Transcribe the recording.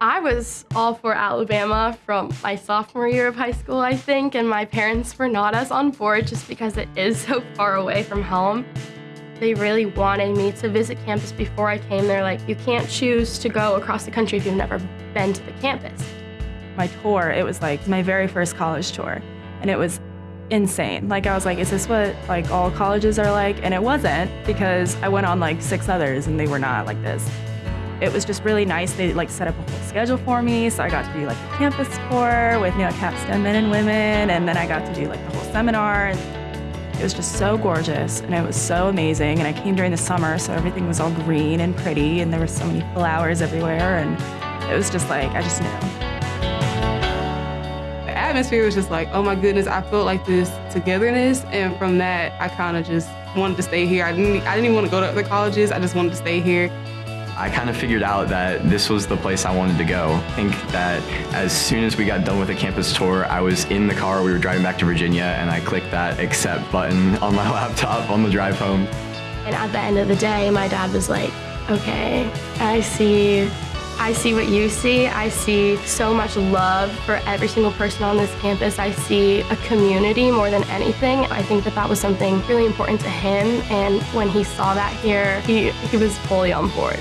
I was all for Alabama from my sophomore year of high school, I think, and my parents were not as on board just because it is so far away from home. They really wanted me to visit campus before I came. They're like, you can't choose to go across the country if you've never been to the campus. My tour, it was like my very first college tour, and it was insane. Like I was like, is this what like all colleges are like? And it wasn't because I went on like six others and they were not like this. It was just really nice. They like set up a whole schedule for me. So I got to do like the campus tour with, you know, Capstone men and women. And then I got to do like the whole seminar. It was just so gorgeous and it was so amazing. And I came during the summer, so everything was all green and pretty and there were so many flowers everywhere. And it was just like, I just knew. The atmosphere was just like, oh my goodness, I felt like this togetherness. And from that, I kind of just wanted to stay here. I didn't, I didn't even want to go to other colleges. I just wanted to stay here. I kind of figured out that this was the place I wanted to go. I think that as soon as we got done with the campus tour, I was in the car, we were driving back to Virginia, and I clicked that accept button on my laptop on the drive home. And at the end of the day, my dad was like, okay, I see I see what you see. I see so much love for every single person on this campus. I see a community more than anything. I think that that was something really important to him. And when he saw that here, he, he was fully on board.